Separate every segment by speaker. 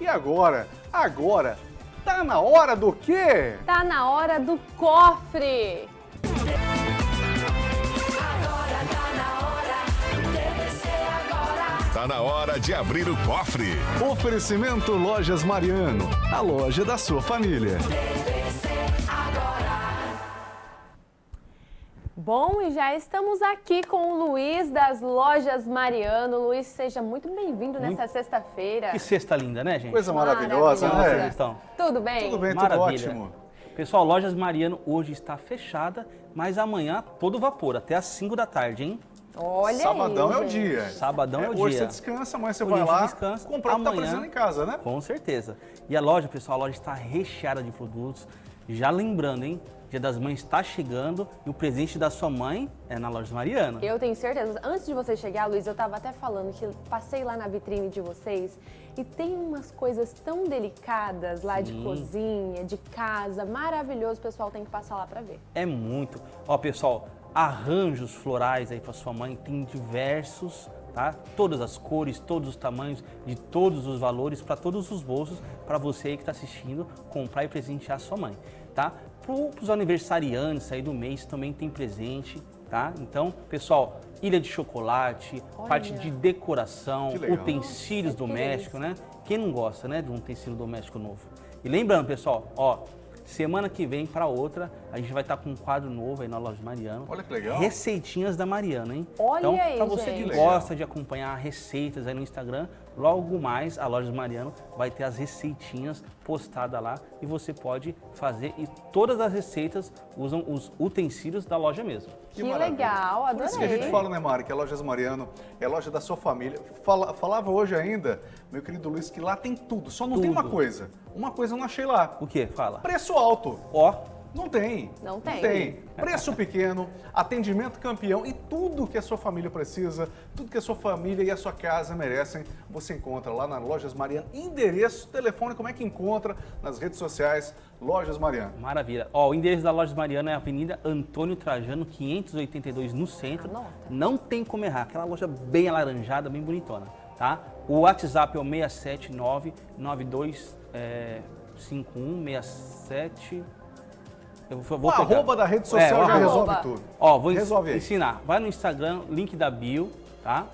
Speaker 1: E agora? Agora, tá na hora do quê?
Speaker 2: Tá na hora do cofre!
Speaker 3: Tá na hora de abrir o cofre.
Speaker 1: Oferecimento Lojas Mariano, a loja da sua família.
Speaker 2: Bom, e já estamos aqui com o Luiz das Lojas Mariano. Luiz, seja muito bem-vindo nessa sexta-feira.
Speaker 4: Que sexta linda, né, gente?
Speaker 1: Coisa maravilhosa,
Speaker 2: Maravilhosa.
Speaker 4: Como
Speaker 1: né?
Speaker 4: vocês estão?
Speaker 2: Tudo bem?
Speaker 1: Tudo bem, tudo
Speaker 4: Maravilha.
Speaker 1: ótimo.
Speaker 4: Pessoal, Lojas Mariano hoje está fechada, mas amanhã todo vapor, até às 5 da tarde, hein?
Speaker 2: Olha
Speaker 1: Sabadão
Speaker 2: aí,
Speaker 1: é o dia.
Speaker 4: Sabadão é, o
Speaker 1: Hoje
Speaker 4: dia.
Speaker 1: você descansa, amanhã você
Speaker 4: Hoje
Speaker 1: vai lá
Speaker 4: descansa,
Speaker 1: comprar o que tá
Speaker 4: amanhã-
Speaker 1: precisando em casa, né?
Speaker 4: Com certeza. E a loja, pessoal, a loja está recheada de produtos. Já lembrando, hein? Dia das Mães está chegando e o presente da sua mãe é na Lojas Mariano.
Speaker 2: Eu tenho certeza. Antes de você chegar, Luiz, eu estava até falando que passei lá na vitrine de vocês e tem umas coisas tão delicadas lá de
Speaker 4: Sim.
Speaker 2: cozinha, de casa, maravilhoso. O pessoal tem que passar lá para ver.
Speaker 4: É muito. Ó, pessoal, arranjos florais aí para sua mãe tem diversos, tá? Todas as cores, todos os tamanhos, de todos os valores, para todos os bolsos, para você aí que está assistindo, comprar e presentear sua mãe, tá? Para os aniversariantes aí do mês também tem presente, tá? Então, pessoal, ilha de chocolate,
Speaker 2: Olha.
Speaker 4: parte de decoração, utensílios
Speaker 2: Nossa,
Speaker 4: domésticos, né? Quem não gosta, né, de um utensílio doméstico novo? E lembrando, pessoal, ó, semana que vem para outra, a gente vai estar com um quadro novo aí na loja Mariano.
Speaker 1: Olha que legal.
Speaker 4: Receitinhas da Mariana, hein?
Speaker 2: Olha
Speaker 4: então,
Speaker 2: aí,
Speaker 4: para você
Speaker 2: gente.
Speaker 4: que
Speaker 1: Que legal.
Speaker 4: gosta de acompanhar receitas aí no Instagram, logo mais a loja Mariano vai ter as receitinhas postadas lá e você pode fazer e todas as receitas usam os utensílios da loja mesmo.
Speaker 2: Que,
Speaker 1: maravilha.
Speaker 2: legal,
Speaker 1: Por isso que a gente
Speaker 2: adorei.
Speaker 1: fala, né, Mari, que a Lojas Mariano é a loja da sua família. Fala- falava hoje ainda, meu querido Luiz, que lá tem tudo, só não tem uma
Speaker 4: Tudo.
Speaker 1: coisa. Uma coisa eu não achei lá.
Speaker 4: O que? Fala.
Speaker 1: Preço alto.
Speaker 4: Ó,
Speaker 1: Não tem.
Speaker 2: Não tem.
Speaker 1: Não tem. Preço pequeno, atendimento campeão e tudo que a sua família precisa, tudo que a sua família e a sua casa merecem, você encontra lá na Lojas Mariano. Endereço, telefone, como é que encontra nas redes sociais Lojas Mariano.
Speaker 4: Maravilha. Ó, o endereço da loja Mariana é a Avenida Antônio Trajano, 582, no centro.
Speaker 2: Anota.
Speaker 4: Não tem como errar. Aquela loja bem alaranjada, bem bonitona, tá? O WhatsApp é o 679925167. Eu vou, vou
Speaker 1: O
Speaker 4: pegar.
Speaker 1: arroba da rede social
Speaker 4: É, o
Speaker 1: já
Speaker 4: arroba.
Speaker 1: resolve tudo.
Speaker 4: Ó, vou ens-
Speaker 1: Resolve aí.
Speaker 4: ensinar. Vai no Instagram, link da bio, tá?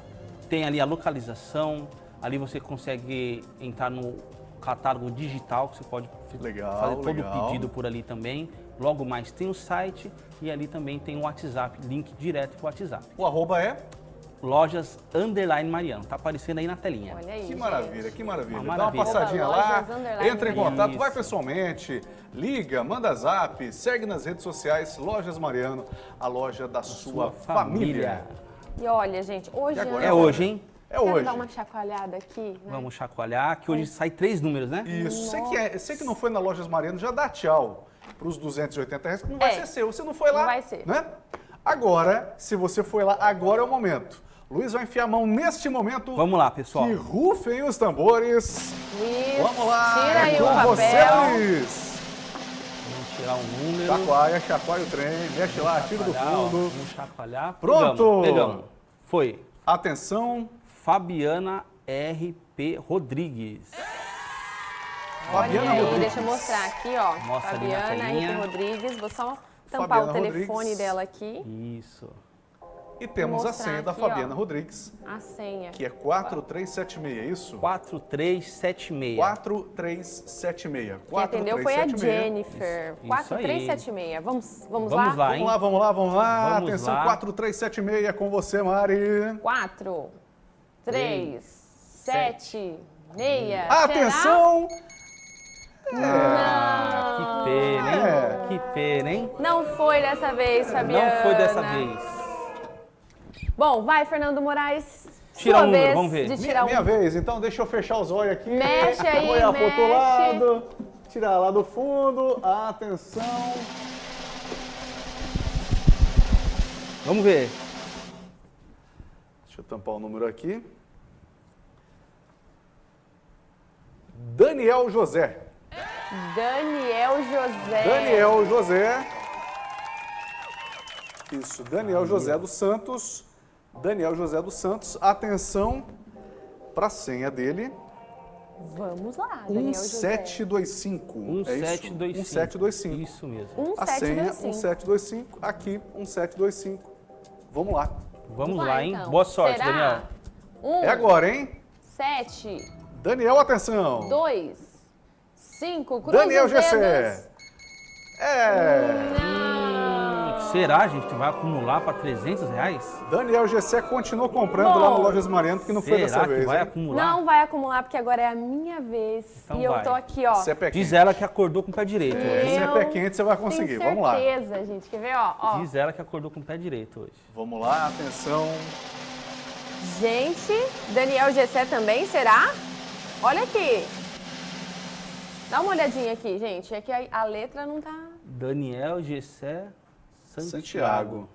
Speaker 4: Tem ali a localização. Ali você consegue entrar no catálogo digital, que você pode
Speaker 1: Legal,
Speaker 4: fazer todo
Speaker 1: legal.
Speaker 4: o pedido por ali também. Logo mais tem o site e ali também tem o WhatsApp, link direto pro WhatsApp.
Speaker 1: O arroba é?
Speaker 4: Lojas Underline Mariano. Tá aparecendo aí na telinha.
Speaker 2: Olha aí,
Speaker 1: Que
Speaker 2: gente.
Speaker 1: maravilha, que maravilha.
Speaker 4: Uma
Speaker 1: Dá uma
Speaker 4: maravilha.
Speaker 1: passadinha lá, entra em
Speaker 4: Mariano.
Speaker 1: contato, vai
Speaker 4: Isso.
Speaker 1: pessoalmente, liga, manda zap, segue nas redes sociais, Lojas Mariano, a loja da sua,
Speaker 4: sua
Speaker 1: família.
Speaker 4: família.
Speaker 2: E olha, gente, hoje
Speaker 1: agora
Speaker 4: É
Speaker 1: é
Speaker 4: hoje, hein?
Speaker 1: É
Speaker 2: Quero
Speaker 1: hoje.
Speaker 2: dar uma chacoalhada aqui, né?
Speaker 4: Vamos chacoalhar, que hoje sai três números, né?
Speaker 1: Isso, você que, é, você que não foi na Lojas Mariano, já dá tchau para os 280 reais, que não vai
Speaker 2: É.
Speaker 1: ser seu. Você não foi lá,
Speaker 2: Não vai ser.
Speaker 1: né? Agora, se você foi lá, agora é o momento. Luiz vai enfiar a mão neste momento.
Speaker 4: Vamos lá, pessoal.
Speaker 1: Que rufem os tambores.
Speaker 2: Luiz,
Speaker 1: Vamos lá,
Speaker 2: tira
Speaker 1: é
Speaker 2: aí
Speaker 1: com
Speaker 2: o papel.
Speaker 1: você, Luiz.
Speaker 4: Vamos tirar um número.
Speaker 1: Chacoalha, chacoalha o trem, mexe lá, tira do fundo.
Speaker 4: Vamos chacoalhar.
Speaker 1: Pronto!
Speaker 4: Pegamos, pegamos. Foi.
Speaker 1: Atenção,
Speaker 4: Fabiana R.P. Rodrigues.
Speaker 1: Fabiana
Speaker 2: Olha aí,
Speaker 1: Rodrigues.
Speaker 2: deixa eu mostrar aqui, ó.
Speaker 4: Mostra
Speaker 2: Fabiana. Henrique Rodrigues. Vou só tampar
Speaker 1: Fabiana
Speaker 2: o telefone
Speaker 1: Rodrigues.
Speaker 2: dela aqui.
Speaker 4: Isso.
Speaker 1: E temos a senha da
Speaker 2: aqui,
Speaker 1: Fabiana
Speaker 2: ó.
Speaker 1: Rodrigues,
Speaker 2: A senha.
Speaker 1: que é 4376, é isso?
Speaker 4: 4376.
Speaker 1: 4376.
Speaker 2: Quem atendeu foi a
Speaker 1: 4376.
Speaker 2: Jennifer.
Speaker 4: Isso- isso
Speaker 2: 4376. Vamos, vamos,
Speaker 4: Vamos lá, hein?
Speaker 1: Vamos lá, vamos lá, vamos lá.
Speaker 4: Vamos
Speaker 1: Atenção,
Speaker 4: lá.
Speaker 1: 4376 com você, Mari.
Speaker 2: 4, 3, 7, 6.
Speaker 1: Atenção!
Speaker 4: Ah, que pena, hein?
Speaker 1: É.
Speaker 4: Que pena, hein?
Speaker 2: Não foi dessa vez, Fabiana.
Speaker 4: Não foi dessa vez.
Speaker 2: Bom, vai, Fernando Moraes.
Speaker 4: Tira
Speaker 2: Sua
Speaker 4: um número,
Speaker 2: vez
Speaker 4: vamos ver.
Speaker 2: de
Speaker 1: Minha,
Speaker 2: tirar um.
Speaker 1: minha vez, então deixa eu fechar os olhos aqui.
Speaker 2: Mexe aí,
Speaker 1: Olhar pro outro lado. Tirar lá do fundo. Atenção.
Speaker 4: Vamos ver.
Speaker 1: Deixa eu tampar o número aqui. Daniel José.
Speaker 2: Daniel José.
Speaker 1: Daniel José. Isso, Daniel José dos Santos. Daniel José dos Santos. Atenção para a senha dele.
Speaker 2: Vamos lá, Daniel José.
Speaker 1: 1725. é isso?
Speaker 4: 1725.
Speaker 1: 1725.
Speaker 4: Isso mesmo.
Speaker 1: A senha
Speaker 2: 1725.
Speaker 1: 1725, aqui 1725. Vamos lá.
Speaker 4: Vamos
Speaker 2: Vai,
Speaker 4: lá, hein?
Speaker 2: então.
Speaker 4: Boa sorte,
Speaker 2: Será?
Speaker 4: Daniel.
Speaker 2: Um,
Speaker 1: É agora, hein?
Speaker 2: sete,
Speaker 1: Daniel, atenção.
Speaker 2: dois, cinco, cruza
Speaker 1: Daniel
Speaker 2: os dedos.
Speaker 1: Gessé. É.
Speaker 2: Não.
Speaker 4: Será, gente, que vai acumular para 300 reais?
Speaker 1: Daniel Gessé continua comprando
Speaker 2: Bom,
Speaker 1: lá no Lojas Mariano, que não foi
Speaker 4: Será
Speaker 1: dessa
Speaker 4: que
Speaker 1: vez.
Speaker 4: vai
Speaker 1: hein?
Speaker 4: acumular?
Speaker 2: Não vai acumular, porque agora é a minha vez.
Speaker 4: Então
Speaker 2: e eu
Speaker 4: vai.
Speaker 2: tô aqui, ó.
Speaker 1: Você é pé
Speaker 4: Diz ela que acordou com o pé direito
Speaker 1: Se
Speaker 4: hoje.
Speaker 1: é pé quente, você vai conseguir.
Speaker 2: Tenho
Speaker 1: Vamos lá.
Speaker 2: certeza, gente. Quer ver, ó? ó.
Speaker 4: Diz ela que acordou com o pé direito hoje.
Speaker 1: Vamos lá, atenção.
Speaker 2: Gente, Daniel Gessé também, será? Olha aqui. Dá uma olhadinha aqui, gente. É que a, a letra não tá...
Speaker 4: Daniel Gessé Santiago.
Speaker 1: Santiago.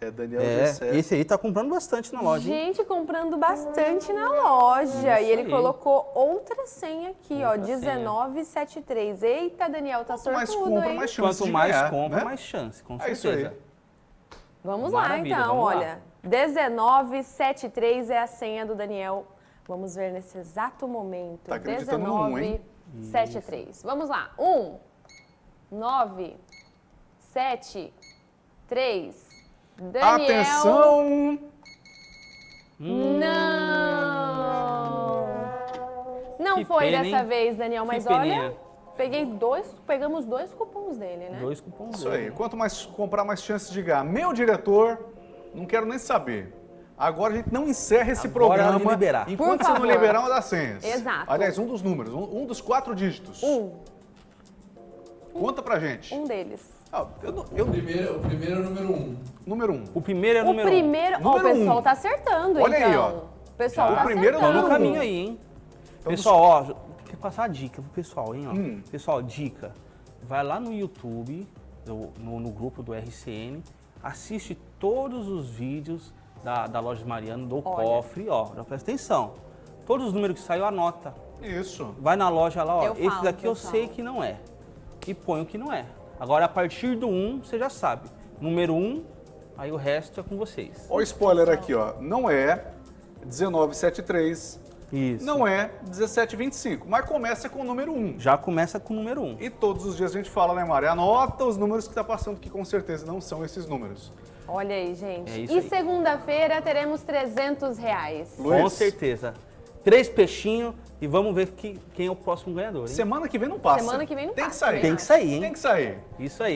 Speaker 1: É Daniel
Speaker 4: É,
Speaker 1: Gessé.
Speaker 4: esse aí tá comprando bastante na loja, hein?
Speaker 2: Gente, comprando bastante na loja.
Speaker 4: Isso
Speaker 2: e ele
Speaker 4: aí.
Speaker 2: colocou outra senha aqui, ó.
Speaker 4: Outra senha.
Speaker 2: 1973. Eita, Daniel, tá
Speaker 1: Quanto mais
Speaker 2: sortudo,
Speaker 1: compra,
Speaker 2: hein?
Speaker 1: mais chance
Speaker 4: Quanto mais
Speaker 1: ganhar,
Speaker 4: compra,
Speaker 1: né?
Speaker 4: mais chance, com
Speaker 1: É isso
Speaker 4: certeza.
Speaker 1: aí.
Speaker 2: Vamos lá,
Speaker 4: Maravilha,
Speaker 2: então,
Speaker 4: vamos lá.
Speaker 2: olha. 1973 é a senha do Daniel. Vamos ver nesse exato momento.
Speaker 1: Tá acreditando no um, hein?
Speaker 2: 1973. Vamos lá. 1, 9, 7, 3. Daniel.
Speaker 1: Atenção!
Speaker 2: Não! Não
Speaker 4: Que
Speaker 2: foi
Speaker 4: pena,
Speaker 2: dessa
Speaker 4: hein?
Speaker 2: vez, Daniel, mas
Speaker 4: Que
Speaker 2: olha,
Speaker 4: peninha.
Speaker 2: peguei dois, pegamos dois cupons dele, né?
Speaker 4: Dois cupons
Speaker 1: Isso
Speaker 4: dele.
Speaker 1: aí. Quanto mais comprar, mais chances de ganhar. Meu diretor, não quero nem saber. Agora a gente não encerra esse
Speaker 4: Agora é
Speaker 1: programa
Speaker 4: liberar.
Speaker 1: enquanto
Speaker 2: Por
Speaker 1: você não
Speaker 2: favor.
Speaker 1: liberar uma das senhas.
Speaker 2: Exato.
Speaker 1: Aliás, um dos números, um, um dos quatro dígitos.
Speaker 2: Um,
Speaker 1: Conta pra gente.
Speaker 2: um deles.
Speaker 1: Ah, eu não- eu-
Speaker 5: O primeiro, o primeiro é o número um.
Speaker 1: número um.
Speaker 4: O primeiro é o
Speaker 2: O
Speaker 4: número um.
Speaker 2: primeiro, ó, o
Speaker 1: Número
Speaker 2: pessoal
Speaker 1: um.
Speaker 2: tá acertando,
Speaker 1: Olha aí,
Speaker 2: então.
Speaker 1: ó.
Speaker 2: O pessoal
Speaker 1: Já.
Speaker 2: tá
Speaker 1: O primeiro
Speaker 2: acertando.
Speaker 4: Tô no
Speaker 1: Então,
Speaker 4: caminho aí, hein?
Speaker 1: Então,
Speaker 4: Pessoal, ó, quer passar a dica pro pessoal, hein? Ó.
Speaker 1: Hum.
Speaker 4: Pessoal, dica. Vai lá no YouTube, no, no grupo do RCN, assiste todos os vídeos da, da loja Mariano, do
Speaker 2: Olha.
Speaker 4: cofre, ó. Já presta atenção. Todos os números que saiu, anota.
Speaker 1: Isso.
Speaker 4: Vai na loja lá, ó.
Speaker 2: Eu
Speaker 4: esse
Speaker 2: falo,
Speaker 4: daqui eu sei que não é. E põe o que não é. Agora, a partir do 1, você já sabe. Número 1, aí o resto é com vocês.
Speaker 1: Olha o spoiler aqui, ó. Não é 1973,
Speaker 4: Isso.
Speaker 1: não é 1725, mas começa com o número 1.
Speaker 4: Já começa com o número 1.
Speaker 1: E todos os dias a gente fala, né, Mari? Anota os números que tá passando, que com certeza não são esses números.
Speaker 2: Olha aí, gente.
Speaker 4: É isso
Speaker 2: e segunda-feira teremos 300 reais.
Speaker 1: Luiz.
Speaker 4: Com certeza. Três peixinhos e vamos ver que- quem é o próximo ganhador, hein?
Speaker 1: Semana que vem não passa.
Speaker 2: Semana que vem não
Speaker 1: Tem
Speaker 2: passa,
Speaker 1: que sair.
Speaker 2: né?
Speaker 4: Tem que sair, hein?
Speaker 1: Tem que sair.
Speaker 4: Isso aí.